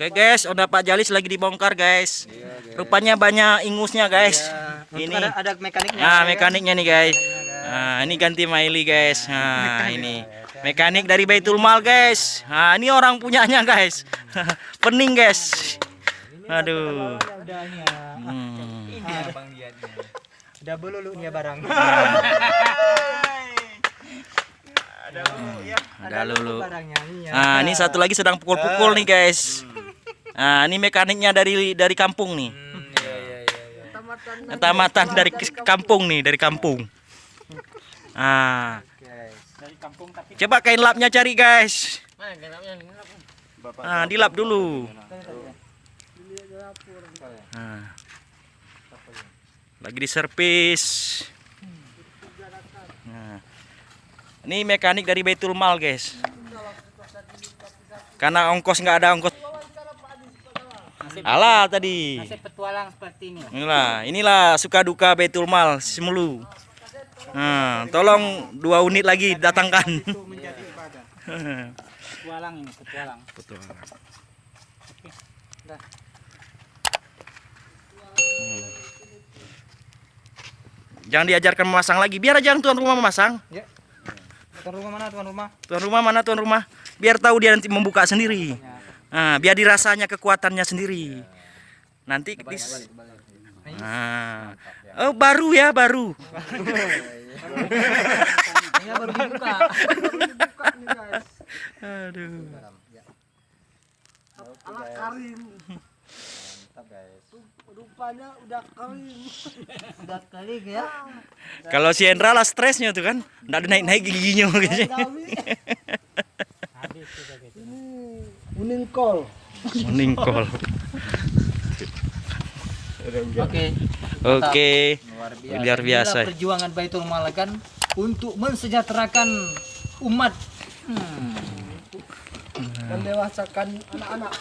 Oke guys, udah Pak Jalis lagi dibongkar guys. Rupanya banyak ingusnya guys. Ini Ini. ada, ada mekaniknya. Nah, mekaniknya nih guys. Nah, ini ganti Maili guys. Nah, ini mekanik dari Baitul Mal guys. Nah, ini orang punyanya guys. Pening guys. Aduh. Ya. Hmm. Udah belulu nih ya barang. Ada lulu. barangnya ini ya. Nah, ini satu lagi sedang pukul-pukul nih guys. Nah, ini mekaniknya dari dari kampung nih. Hmm, iya iya iya. iya. Tamatan dari kampung nih, dari kampung. Ah, Guys. Dari kampung tapi coba kain lapnya cari guys. Ah, dilap dulu. Ah. Lagi diservis. Nah. Ini mekanik dari Baitul Mal, guys. Karena ongkos nggak ada ongkos. Alah tadi. Nasib petualang seperti ini. Inilah, inilah suka duka Baitul Mal Simulu. Nah, tolong dua unit lagi datangkan. Petualang ini, petualang. Betul. Dah. Jangan diajarkan memasang lagi. Biar aja tuan rumah memasang. Ya. Tuan rumah mana tuan rumah? Tuan rumah mana tuan rumah? Biar tahu dia nanti membuka sendiri. Nah, biar dirasanya kekuatannya sendiri. Nanti dis- Nah. Oh, baru ya, baru. Ini baru dibuka. Aduh. ala karim rupanya udah kering Udah kali ya. Kalau si Endra lah stresnya tuh kan. Nggak ada naik-naik giginya. Habis sudah gitu. Ini kuning kol Meningkol. Oke. Oke. Luar biasa. Luar biasa. Inilah perjuangan Baitul Malakan untuk mensejahterakan umat. Hmm. dan dewasakan anak-anak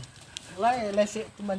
Lai lesik teman